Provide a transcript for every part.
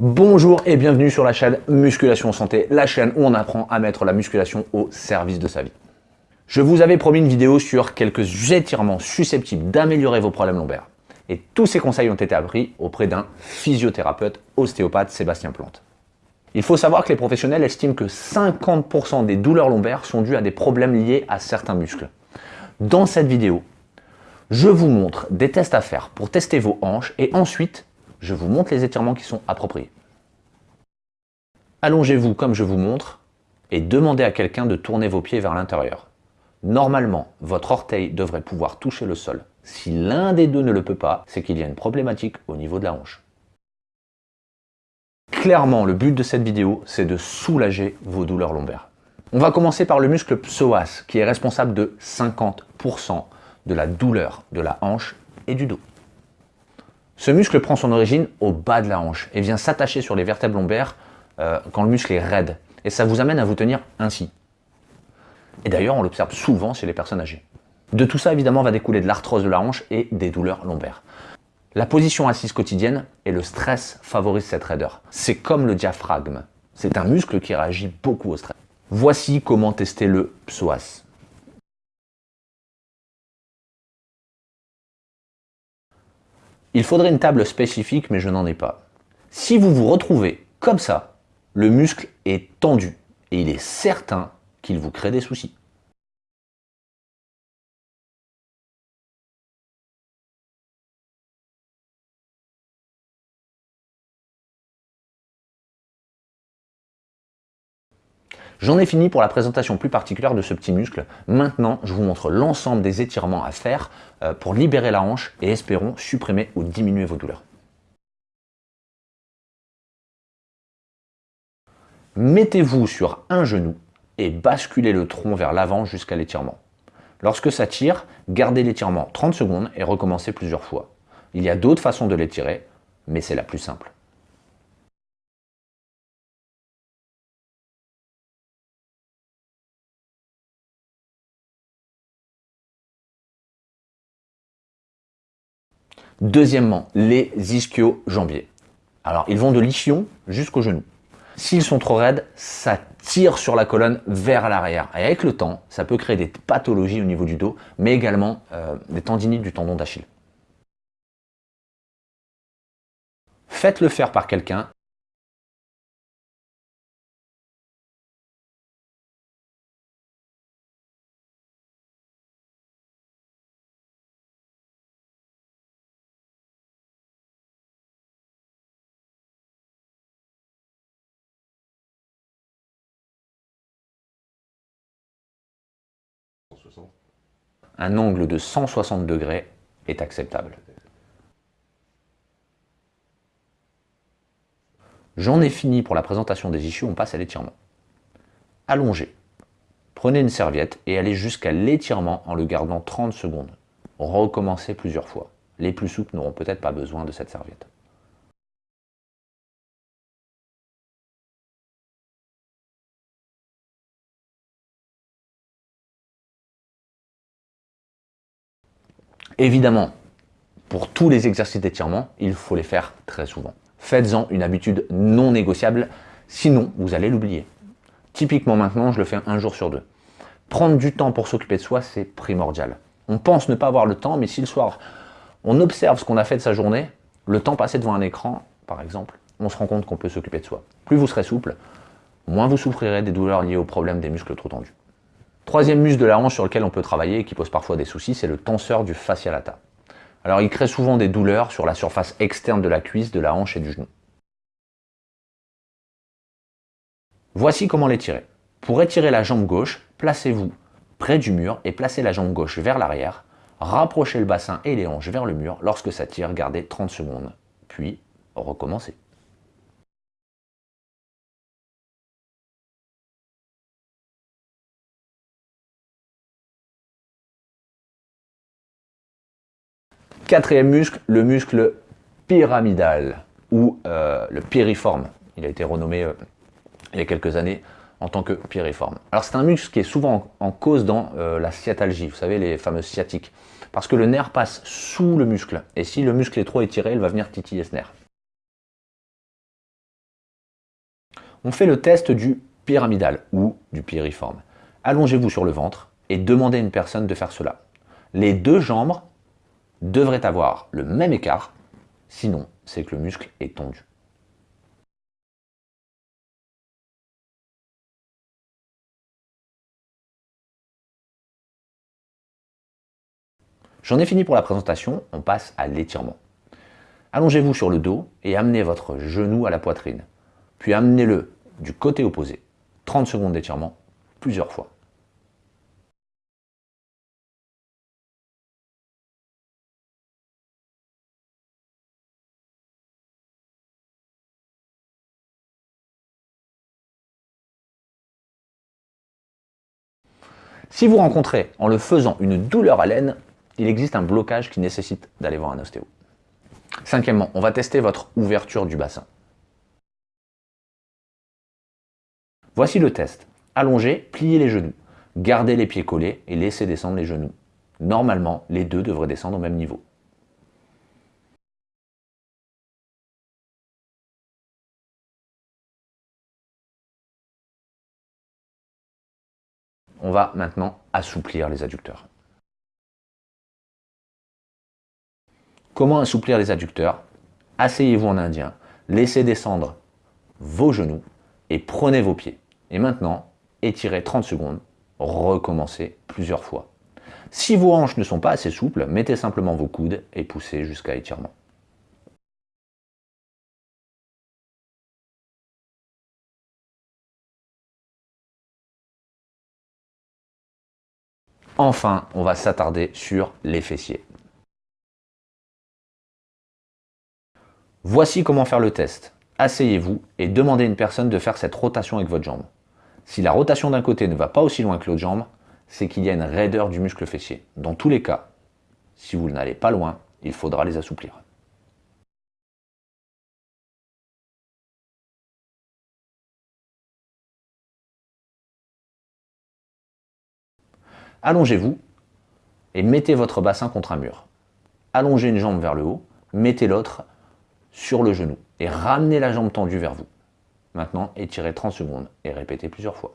Bonjour et bienvenue sur la chaîne Musculation Santé, la chaîne où on apprend à mettre la musculation au service de sa vie. Je vous avais promis une vidéo sur quelques étirements susceptibles d'améliorer vos problèmes lombaires. Et tous ces conseils ont été appris auprès d'un physiothérapeute ostéopathe Sébastien Plante. Il faut savoir que les professionnels estiment que 50% des douleurs lombaires sont dues à des problèmes liés à certains muscles. Dans cette vidéo, je vous montre des tests à faire pour tester vos hanches et ensuite je vous montre les étirements qui sont appropriés. Allongez-vous comme je vous montre et demandez à quelqu'un de tourner vos pieds vers l'intérieur. Normalement, votre orteil devrait pouvoir toucher le sol. Si l'un des deux ne le peut pas, c'est qu'il y a une problématique au niveau de la hanche. Clairement, le but de cette vidéo, c'est de soulager vos douleurs lombaires. On va commencer par le muscle psoas, qui est responsable de 50% de la douleur de la hanche et du dos. Ce muscle prend son origine au bas de la hanche et vient s'attacher sur les vertèbres lombaires euh, quand le muscle est raide. Et ça vous amène à vous tenir ainsi. Et d'ailleurs, on l'observe souvent chez les personnes âgées. De tout ça, évidemment, va découler de l'arthrose de la hanche et des douleurs lombaires. La position assise quotidienne et le stress favorisent cette raideur. C'est comme le diaphragme. C'est un muscle qui réagit beaucoup au stress. Voici comment tester le psoas. Il faudrait une table spécifique, mais je n'en ai pas. Si vous vous retrouvez comme ça, le muscle est tendu et il est certain qu'il vous crée des soucis. J'en ai fini pour la présentation plus particulière de ce petit muscle. Maintenant, je vous montre l'ensemble des étirements à faire euh, pour libérer la hanche et espérons supprimer ou diminuer vos douleurs. Mettez-vous sur un genou et basculez le tronc vers l'avant jusqu'à l'étirement. Lorsque ça tire, gardez l'étirement 30 secondes et recommencez plusieurs fois. Il y a d'autres façons de l'étirer, mais c'est la plus simple. Deuxièmement, les ischio-jambiers. Alors, ils vont de l'ischio jusqu'au genou. S'ils sont trop raides, ça tire sur la colonne vers l'arrière. Et avec le temps, ça peut créer des pathologies au niveau du dos, mais également euh, des tendinites du tendon d'Achille. Faites-le faire par quelqu'un Un angle de 160 degrés est acceptable. J'en ai fini pour la présentation des issues, on passe à l'étirement. Allongez. Prenez une serviette et allez jusqu'à l'étirement en le gardant 30 secondes. Recommencez plusieurs fois. Les plus souples n'auront peut-être pas besoin de cette serviette. Évidemment, pour tous les exercices d'étirement, il faut les faire très souvent. Faites-en une habitude non négociable, sinon vous allez l'oublier. Typiquement maintenant, je le fais un jour sur deux. Prendre du temps pour s'occuper de soi, c'est primordial. On pense ne pas avoir le temps, mais si le soir, on observe ce qu'on a fait de sa journée, le temps passé devant un écran, par exemple, on se rend compte qu'on peut s'occuper de soi. Plus vous serez souple, moins vous souffrirez des douleurs liées au problème des muscles trop tendus. Troisième muscle de la hanche sur lequel on peut travailler et qui pose parfois des soucis, c'est le tenseur du fascia lata. Alors il crée souvent des douleurs sur la surface externe de la cuisse, de la hanche et du genou. Voici comment l'étirer. Pour étirer la jambe gauche, placez-vous près du mur et placez la jambe gauche vers l'arrière. Rapprochez le bassin et les hanches vers le mur. Lorsque ça tire, gardez 30 secondes. Puis, recommencez. Quatrième muscle, le muscle pyramidal ou euh, le piriforme. Il a été renommé euh, il y a quelques années en tant que piriforme. Alors c'est un muscle qui est souvent en, cause dans euh, la sciatalgie, vous savez les fameuses sciatiques, parce que le nerf passe sous le muscle, et si le muscle est trop étiré, il va venir titiller ce nerf. On fait le test du pyramidal ou du piriforme. Allongez-vous sur le ventre et demandez à une personne de faire cela. Les deux jambes devraient avoir le même écart, sinon c'est que le muscle est tendu. J'en ai fini pour la présentation, on passe à l'étirement. Allongez-vous sur le dos et amenez votre genou à la poitrine. Puis amenez-le du côté opposé. 30 secondes d'étirement, plusieurs fois. Si vous rencontrez en le faisant une douleur à l'aine, il existe un blocage qui nécessite d'aller voir un ostéo. Cinquièmement, on va tester votre ouverture du bassin. Voici le test. Allongez, pliez les genoux. Gardez les pieds collés et laissez descendre les genoux. Normalement, les deux devraient descendre au même niveau. On va maintenant assouplir les adducteurs. Comment assouplir les adducteurs? Asseyez-vous en indien, laissez descendre vos genoux et prenez vos pieds. Et maintenant, étirez 30 secondes, recommencez plusieurs fois. Si vos hanches ne sont pas assez souples, mettez simplement vos coudes et poussez jusqu'à étirement. Enfin, on va s'attarder sur les fessiers. Voici comment faire le test. Asseyez-vous et demandez à une personne de faire cette rotation avec votre jambe. Si la rotation d'un côté ne va pas aussi loin que l'autre jambe, c'est qu'il y a une raideur du muscle fessier. Dans tous les cas, si vous n'allez pas loin, il faudra les assouplir. Allongez-vous et mettez votre bassin contre un mur. Allongez une jambe vers le haut, mettez l'autre sur le genou et ramenez la jambe tendue vers vous. Maintenant, étirez 30 secondes et répétez plusieurs fois.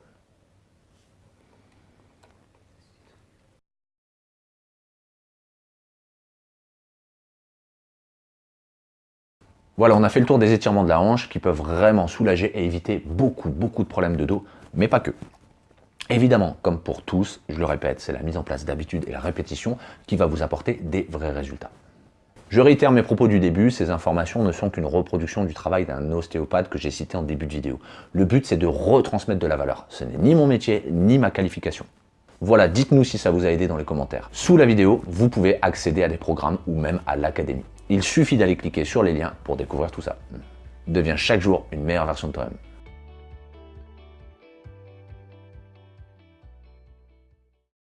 Voilà, on a fait le tour des étirements de la hanche qui peuvent vraiment soulager et éviter beaucoup, beaucoup de problèmes de dos, mais pas que. Évidemment, comme pour tous, je le répète, c'est la mise en place d'habitude et la répétition qui va vous apporter des vrais résultats. Je réitère mes propos du début, ces informations ne sont qu'une reproduction du travail d'un ostéopathe que j'ai cité en début de vidéo. Le but c'est de retransmettre de la valeur. Ce n'est ni mon métier, ni ma qualification. Voilà, dites-nous si ça vous a aidé dans les commentaires. Sous la vidéo, vous pouvez accéder à des programmes ou même à l'académie. Il suffit d'aller cliquer sur les liens pour découvrir tout ça. Deviens chaque jour une meilleure version de toi-même.